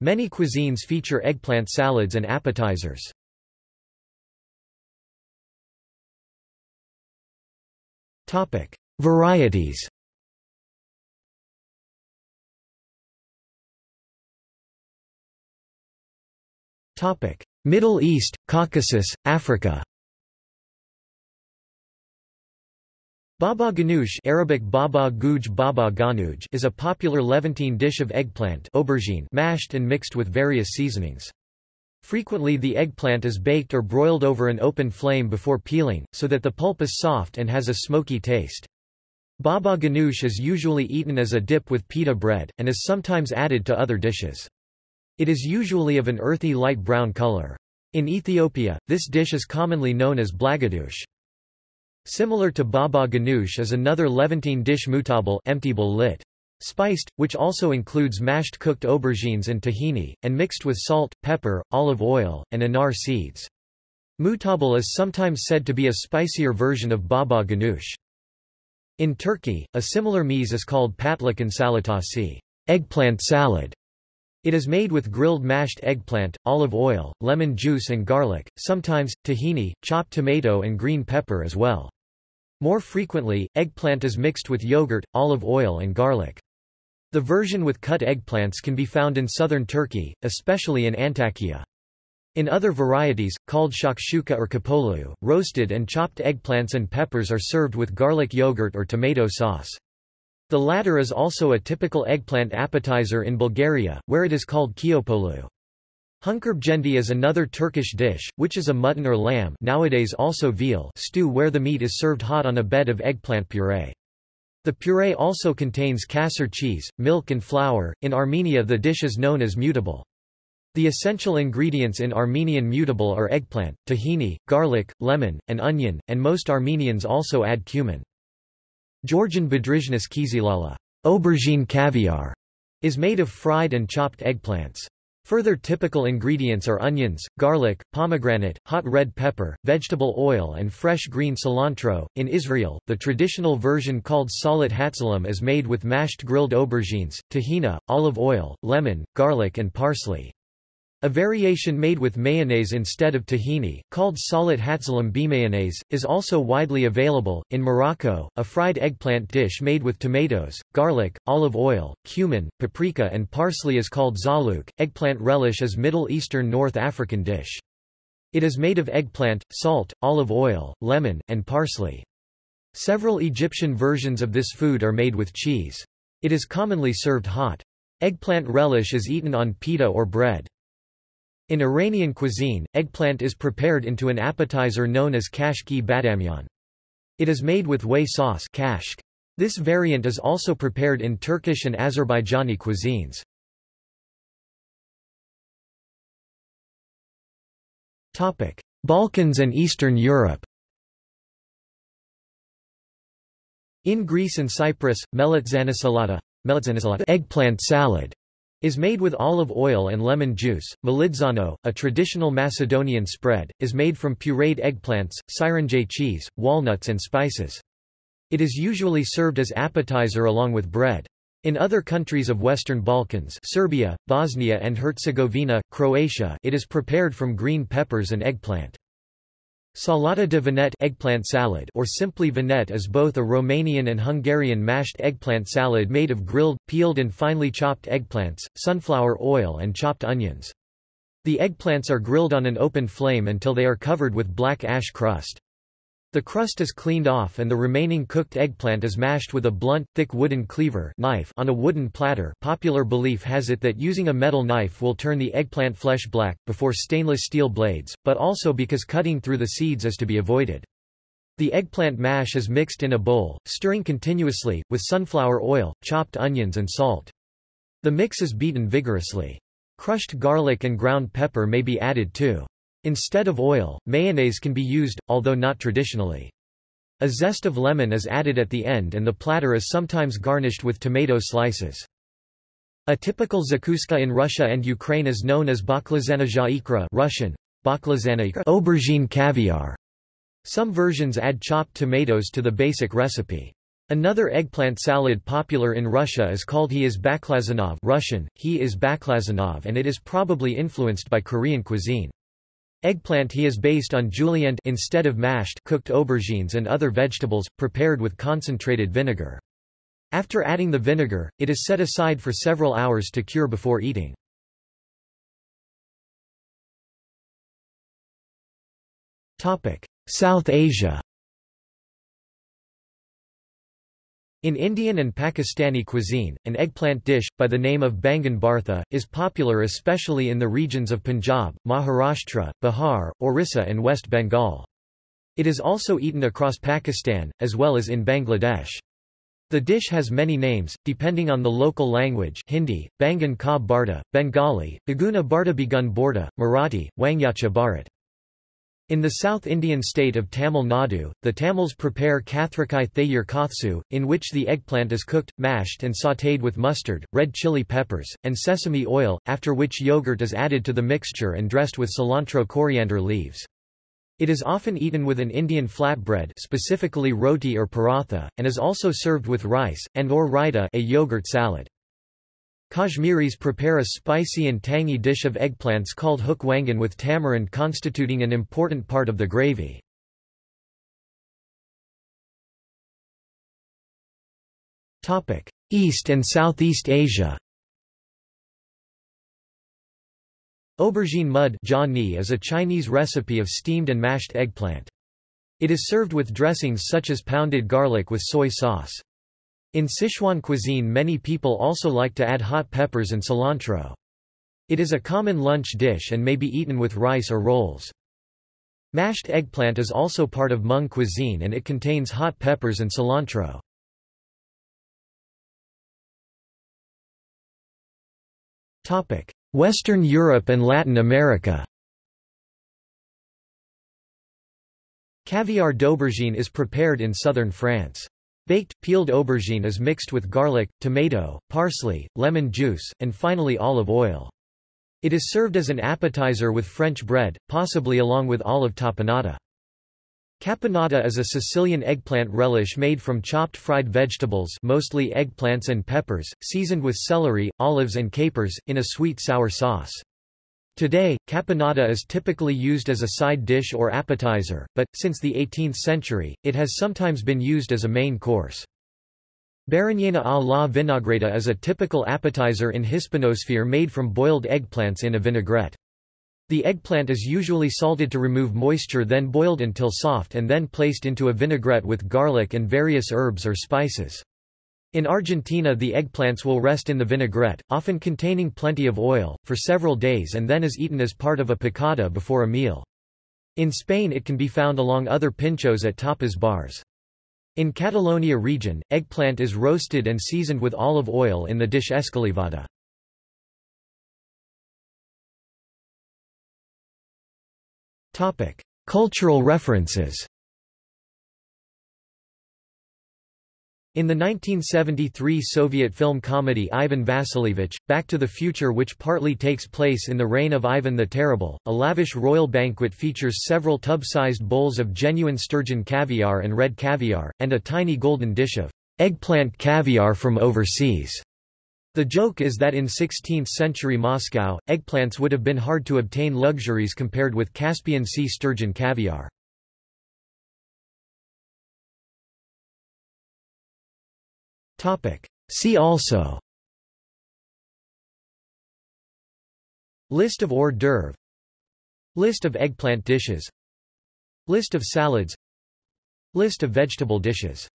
Many cuisines feature eggplant salads and appetizers. Topic: Varieties. Topic: Middle East, Caucasus, Africa. Baba ganoush Arabic baba guj baba ganouj is a popular Levantine dish of eggplant aubergine mashed and mixed with various seasonings. Frequently the eggplant is baked or broiled over an open flame before peeling, so that the pulp is soft and has a smoky taste. Baba ganoush is usually eaten as a dip with pita bread, and is sometimes added to other dishes. It is usually of an earthy light brown color. In Ethiopia, this dish is commonly known as blagadoush. Similar to baba ganoush is another Levantine dish mutabal emptybal lit. Spiced, which also includes mashed cooked aubergines and tahini, and mixed with salt, pepper, olive oil, and anar seeds. Mutabal is sometimes said to be a spicier version of baba ganoush. In Turkey, a similar meze is called patlıcan salatası eggplant salad". It is made with grilled mashed eggplant, olive oil, lemon juice and garlic, sometimes, tahini, chopped tomato and green pepper as well. More frequently, eggplant is mixed with yogurt, olive oil and garlic. The version with cut eggplants can be found in southern Turkey, especially in Antakya. In other varieties, called shakshuka or kapolu, roasted and chopped eggplants and peppers are served with garlic yogurt or tomato sauce. The latter is also a typical eggplant appetizer in Bulgaria, where it is called kiopolu. Hunkerbjendi is another Turkish dish, which is a mutton or lamb nowadays also veal stew where the meat is served hot on a bed of eggplant puree. The puree also contains kasser cheese, milk and flour. In Armenia the dish is known as mutabal. The essential ingredients in Armenian mutabal are eggplant, tahini, garlic, lemon, and onion, and most Armenians also add cumin. Georgian Badrizhnis kizilala aubergine caviar, is made of fried and chopped eggplants. Further typical ingredients are onions, garlic, pomegranate, hot red pepper, vegetable oil and fresh green cilantro. In Israel, the traditional version called salat hatzalam is made with mashed grilled aubergines, tahina, olive oil, lemon, garlic and parsley. A variation made with mayonnaise instead of tahini, called salat hatzalam mayonnaise, is also widely available. In Morocco, a fried eggplant dish made with tomatoes, garlic, olive oil, cumin, paprika, and parsley is called zalouk. Eggplant relish is Middle Eastern North African dish. It is made of eggplant, salt, olive oil, lemon, and parsley. Several Egyptian versions of this food are made with cheese. It is commonly served hot. Eggplant relish is eaten on pita or bread. In Iranian cuisine, eggplant is prepared into an appetizer known as kashki bademjan. It is made with whey sauce kashk. This variant is also prepared in Turkish and Azerbaijani cuisines. Balkans and Eastern Europe In Greece and Cyprus, melitzanosalata, eggplant salad is made with olive oil and lemon juice. Melitzano, a traditional Macedonian spread, is made from pureed eggplants, sirene cheese, walnuts and spices. It is usually served as appetizer along with bread. In other countries of Western Balkans Serbia, Bosnia and Herzegovina, Croatia it is prepared from green peppers and eggplant. Salata de vinete eggplant salad or simply vinete is both a Romanian and Hungarian mashed eggplant salad made of grilled, peeled and finely chopped eggplants, sunflower oil and chopped onions. The eggplants are grilled on an open flame until they are covered with black ash crust. The crust is cleaned off and the remaining cooked eggplant is mashed with a blunt, thick wooden cleaver knife on a wooden platter popular belief has it that using a metal knife will turn the eggplant flesh black, before stainless steel blades, but also because cutting through the seeds is to be avoided. The eggplant mash is mixed in a bowl, stirring continuously, with sunflower oil, chopped onions and salt. The mix is beaten vigorously. Crushed garlic and ground pepper may be added too. Instead of oil, mayonnaise can be used, although not traditionally. A zest of lemon is added at the end and the platter is sometimes garnished with tomato slices. A typical zakuska in Russia and Ukraine is known as baklazana ikra Russian, aubergine caviar. Some versions add chopped tomatoes to the basic recipe. Another eggplant salad popular in Russia is called he is baklazanov Russian, he is baklazanov and it is probably influenced by Korean cuisine. Eggplant he is based on julienne instead of mashed cooked aubergines and other vegetables, prepared with concentrated vinegar. After adding the vinegar, it is set aside for several hours to cure before eating. South Asia In Indian and Pakistani cuisine, an eggplant dish, by the name of baingan bharta, is popular especially in the regions of Punjab, Maharashtra, Bihar, Orissa and West Bengal. It is also eaten across Pakistan, as well as in Bangladesh. The dish has many names, depending on the local language Hindi, Bangan ka Bengali, Baguna bharta begun borda, Marathi, Wangyacha bharat. In the South Indian state of Tamil Nadu, the Tamils prepare Kathrikai Thayur Kothsu, in which the eggplant is cooked, mashed and sautéed with mustard, red chili peppers, and sesame oil, after which yogurt is added to the mixture and dressed with cilantro coriander leaves. It is often eaten with an Indian flatbread specifically roti or paratha, and is also served with rice, and or raita a yogurt salad. Kashmiris prepare a spicy and tangy dish of eggplants called hook wangan with tamarind constituting an important part of the gravy. East and Southeast Asia Aubergine mud is a Chinese recipe of steamed and mashed eggplant. It is served with dressings such as pounded garlic with soy sauce. In Sichuan cuisine many people also like to add hot peppers and cilantro. It is a common lunch dish and may be eaten with rice or rolls. Mashed eggplant is also part of Hmong cuisine and it contains hot peppers and cilantro. Western Europe and Latin America Caviar d'aubergine is prepared in southern France. Baked, peeled aubergine is mixed with garlic, tomato, parsley, lemon juice, and finally olive oil. It is served as an appetizer with French bread, possibly along with olive tapenata. Caponata is a Sicilian eggplant relish made from chopped fried vegetables mostly eggplants and peppers, seasoned with celery, olives and capers, in a sweet-sour sauce. Today, caponata is typically used as a side dish or appetizer, but, since the 18th century, it has sometimes been used as a main course. Berenjena a la vinagreta is a typical appetizer in Hispanosphere made from boiled eggplants in a vinaigrette. The eggplant is usually salted to remove moisture then boiled until soft and then placed into a vinaigrette with garlic and various herbs or spices. In Argentina the eggplants will rest in the vinaigrette, often containing plenty of oil, for several days and then is eaten as part of a picada before a meal. In Spain it can be found along other pinchos at tapas bars. In Catalonia region, eggplant is roasted and seasoned with olive oil in the dish escalivada. Cultural references In the 1973 Soviet film comedy Ivan Vasilievich, Back to the Future which partly takes place in the reign of Ivan the Terrible, a lavish royal banquet features several tub-sized bowls of genuine sturgeon caviar and red caviar, and a tiny golden dish of eggplant caviar from overseas. The joke is that in 16th-century Moscow, eggplants would have been hard to obtain luxuries compared with Caspian Sea sturgeon caviar. See also. List of hors d'oeuvre List of eggplant dishes. List of salads. List of vegetable dishes